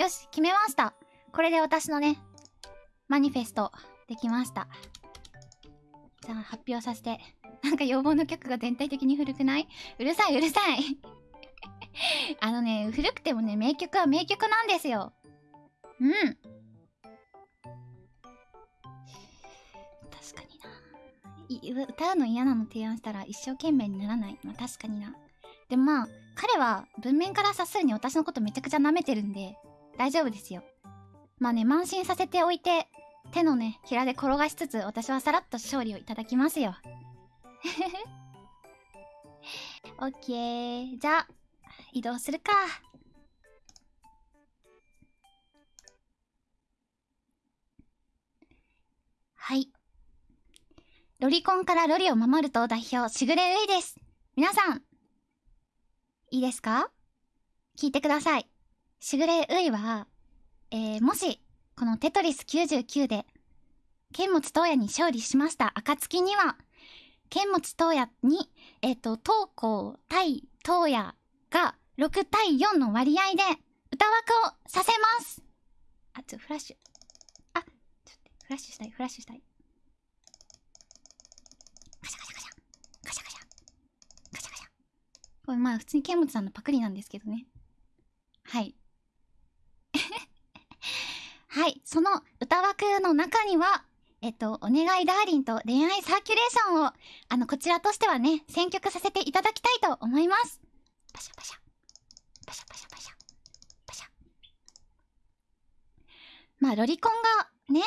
よし、決めました。これで私のね、マニフェスト、できました。じゃあ、発表させて。なんか要望の曲が全体的に古くない？うるさいうるさい あのね、古くてもね、名曲は名曲なんですよ。うん。確かにな。歌うの嫌なの提案したら一生懸命にならない。まあ確かにな。でもまあ、彼は文面から察するに私のことめちゃくちゃ舐めてるんで、大丈夫ですよ。まあね、慢心させておいて、手のね、ひらで転がしつつ、私はさらっと勝利をいただきますよ。オッケー。じゃあ、移動するか。はい。ロリコンからロリを守ると代表、しぐれういです。皆さん、いいですか？聞いてください。しぐれういは、えー、もし、このテトリス99で、剣持東野に勝利しました暁には、剣持東野に、えっ、ー、と、東光対東野が6対4の割合で歌枠をさせますあ、ちょ、フラッシュ。あ、ちょっと、フラッシュしたい、フラッシュしたい。カシャカシャカシャ。カシャカシャ。カシャカシャ。これまあ普通に剣持さんのパクリなんですけどね。はい。はい、その歌枠の中には、えっと、お願いダーリンと恋愛サーキュレーションを、あの、こちらとしてはね、選曲させていただきたいと思います。パシャパシャ。パシャパシャパシャ。パシャ。まあ、ロリコンが、ね、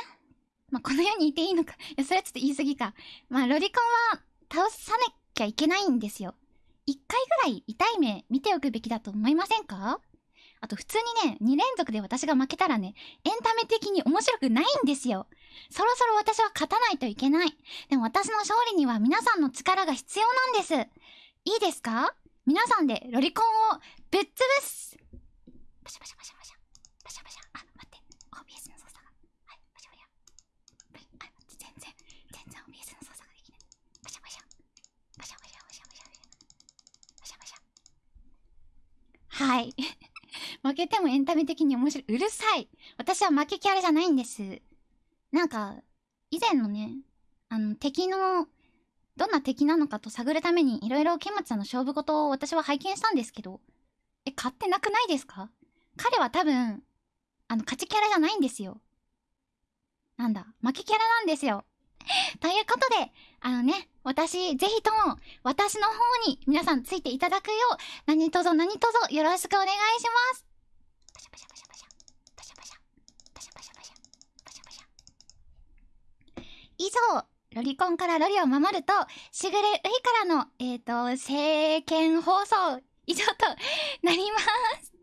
まあ、この世にいていいのか。いや、それはちょっと言い過ぎか。まあ、ロリコンは倒さなきゃいけないんですよ。一回ぐらい痛い目見ておくべきだと思いませんか？あと普通にね、2連続で私が負けたらね、エンタメ的に面白くないんですよ。そろそろ私は勝たないといけない。でも私の勝利には皆さんの力が必要なんです。いいですか？皆さんでロリコンをぶっ潰すパシャパシャパシャパシャ。パシャパシャ。あ、待って。OBS の操作が。はい、パシャパシャ。あ、全然、全然 OBS の操作ができない。パシャパシャ。パシャパシャパシャパシャパシャパシャ。はい。負けてもエンタメ的に面白い。うるさい私は負けキャラじゃないんです。なんか、以前のね、あの、敵の、どんな敵なのかと探るために、いろいろケマツさんの勝負事を私は拝見したんですけど、え、買ってなくないですか？彼は多分、あの、勝ちキャラじゃないんですよ。なんだ、負けキャラなんですよ。ということで、あのね、私、ぜひとも、私の方に皆さんついていただくよう、何卒何卒よろしくお願いします。以上、ロリコンからロリを守ると、しぐれういからの、えっ、ー、と、政見放送、以上となります。